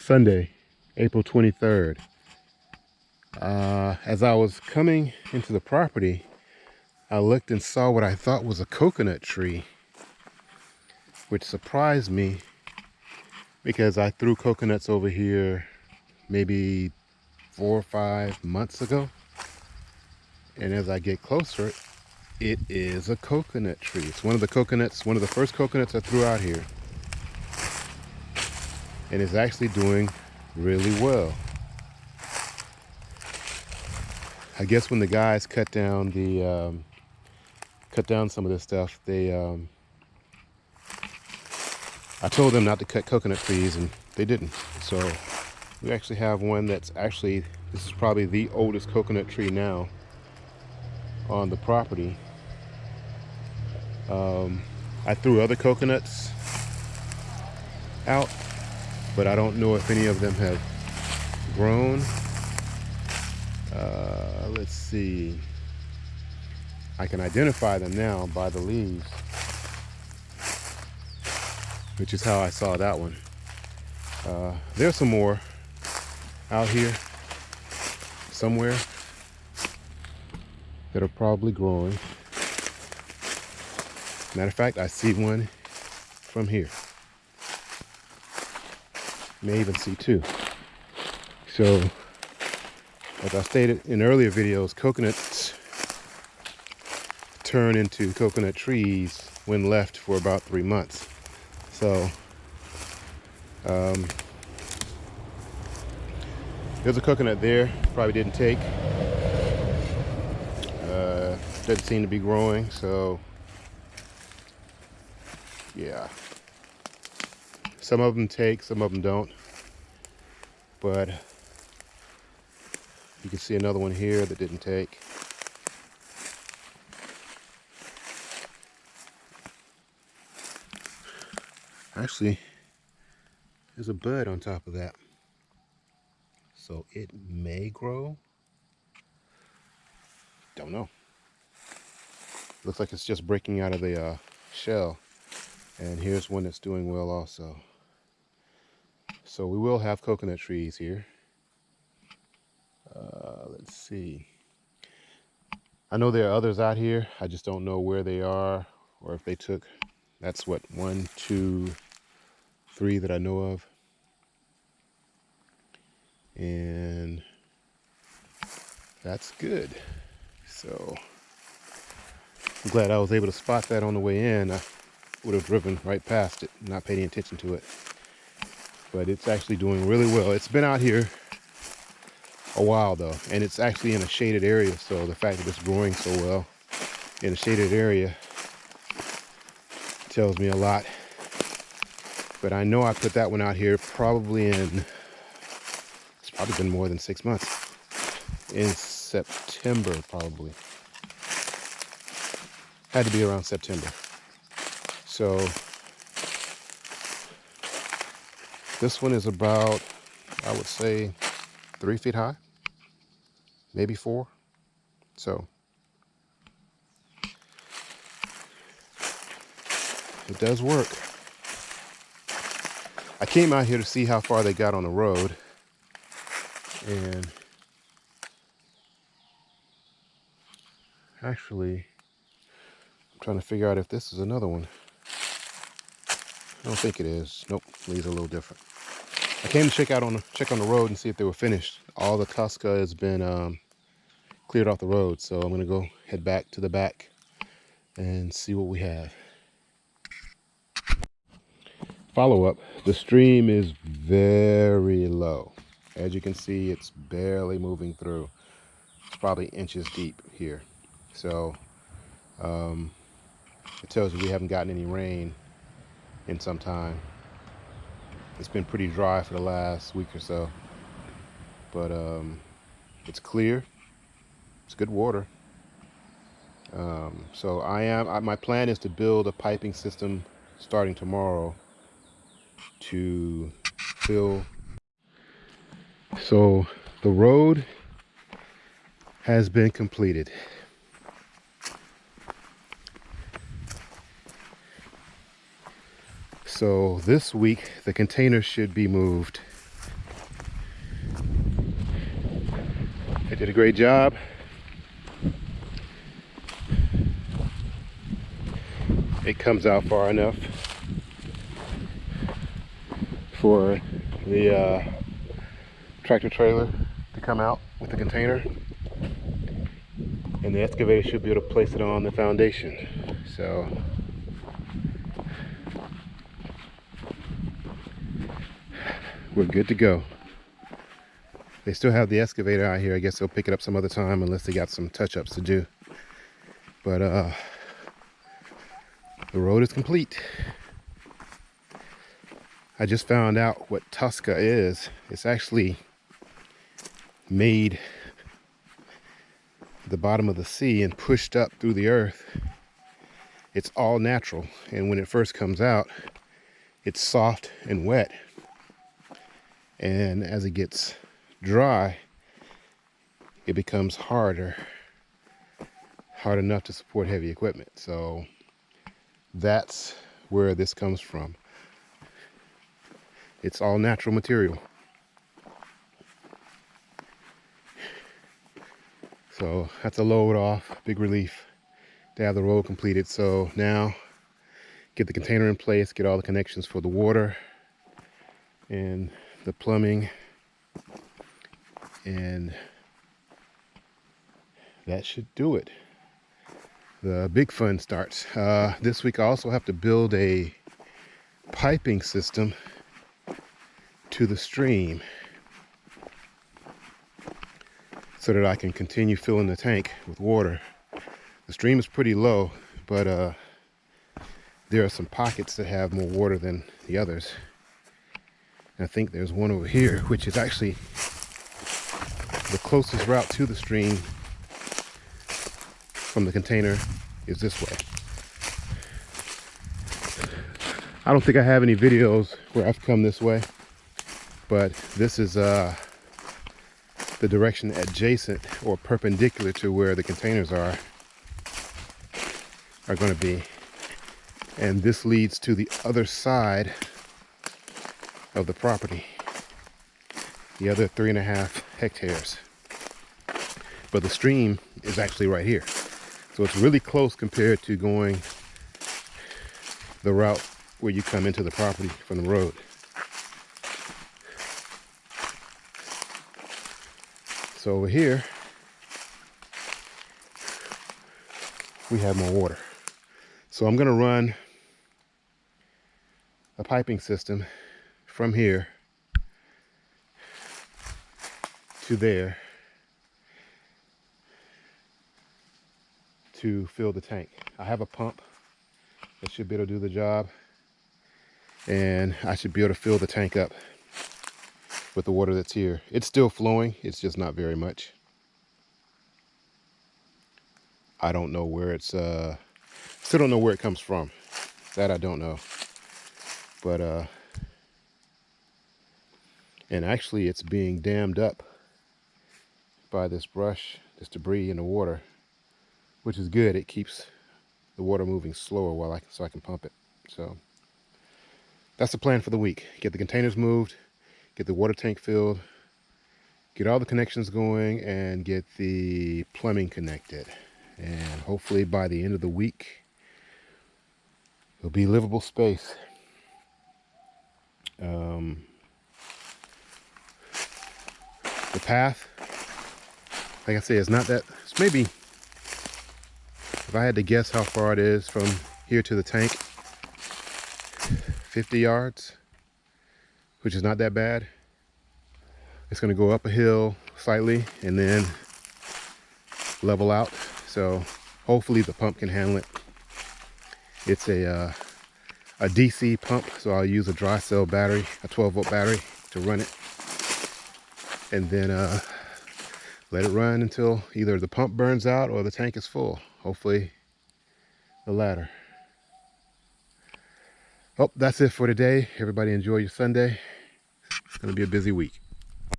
Sunday, April 23rd. Uh, as I was coming into the property, I looked and saw what I thought was a coconut tree, which surprised me because I threw coconuts over here maybe four or five months ago. And as I get closer, it is a coconut tree. It's one of the coconuts, one of the first coconuts I threw out here. And it's actually doing really well. I guess when the guys cut down the um, cut down some of this stuff, they um, I told them not to cut coconut trees and they didn't. So we actually have one that's actually this is probably the oldest coconut tree now on the property. Um, I threw other coconuts out, but I don't know if any of them have grown. Uh, let's see. I can identify them now by the leaves, which is how I saw that one. Uh, there's some more out here somewhere that are probably growing. Matter of fact, I see one from here. May even see two. So, as I stated in earlier videos, coconuts turn into coconut trees when left for about three months. So, um, there's a coconut there, probably didn't take. Uh, doesn't seem to be growing, so yeah. Some of them take, some of them don't. But you can see another one here that didn't take. Actually, there's a bud on top of that. So it may grow? Don't know. Looks like it's just breaking out of the uh, shell. And here's one that's doing well also so we will have coconut trees here. Uh, let's see. I know there are others out here. I just don't know where they are or if they took that's what one two three that I know of. And that's good. So I'm glad I was able to spot that on the way in. I would have driven right past it not paying attention to it but it's actually doing really well it's been out here a while though and it's actually in a shaded area so the fact that it's growing so well in a shaded area tells me a lot but I know I put that one out here probably in it's probably been more than six months. In September, probably. Had to be around September. So this one is about, I would say, three feet high, maybe four. So it does work. I came out here to see how far they got on the road and actually I'm trying to figure out if this is another one I don't think it is. Nope these are a little different. I came to check out on the check on the road and see if they were finished. All the Tosca has been um, cleared off the road so I'm gonna go head back to the back and see what we have. Follow up the stream is very low. As you can see, it's barely moving through. It's probably inches deep here. So um, it tells you we haven't gotten any rain in some time. It's been pretty dry for the last week or so. But um, it's clear. It's good water. Um, so I am, I, my plan is to build a piping system starting tomorrow to fill so the road has been completed. So this week, the container should be moved. I did a great job. It comes out far enough for the uh, tractor trailer to come out with the container and the excavator should be able to place it on the foundation so we're good to go they still have the excavator out here i guess they'll pick it up some other time unless they got some touch-ups to do but uh the road is complete I just found out what Tosca is. It's actually made the bottom of the sea and pushed up through the earth. It's all natural. And when it first comes out, it's soft and wet. And as it gets dry, it becomes harder, hard enough to support heavy equipment. So that's where this comes from. It's all natural material. So that's a load off, big relief to have the road completed. So now get the container in place, get all the connections for the water and the plumbing and that should do it. The big fun starts. Uh, this week I also have to build a piping system to the stream so that I can continue filling the tank with water. The stream is pretty low, but uh, there are some pockets that have more water than the others. I think there's one over here, which is actually the closest route to the stream from the container is this way. I don't think I have any videos where I've come this way but this is uh, the direction adjacent or perpendicular to where the containers are are going to be and this leads to the other side of the property. The other three and a half hectares. But the stream is actually right here. So it's really close compared to going the route where you come into the property from the road. So over here, we have more water. So I'm gonna run a piping system from here to there to fill the tank. I have a pump that should be able to do the job and I should be able to fill the tank up with the water that's here. It's still flowing, it's just not very much. I don't know where it's, uh, still don't know where it comes from. That I don't know. But, uh, and actually it's being dammed up by this brush, this debris in the water, which is good. It keeps the water moving slower while I, so I can pump it. So that's the plan for the week. Get the containers moved, get the water tank filled, get all the connections going, and get the plumbing connected. And hopefully by the end of the week, it'll be livable space. Um, the path, like I say, is not that, it's maybe, if I had to guess how far it is from here to the tank, 50 yards which is not that bad. It's gonna go up a hill slightly and then level out. So hopefully the pump can handle it. It's a, uh, a DC pump, so I'll use a dry cell battery, a 12 volt battery to run it. And then uh, let it run until either the pump burns out or the tank is full. Hopefully the latter. Oh, that's it for today. Everybody enjoy your Sunday. It's going to be a busy week.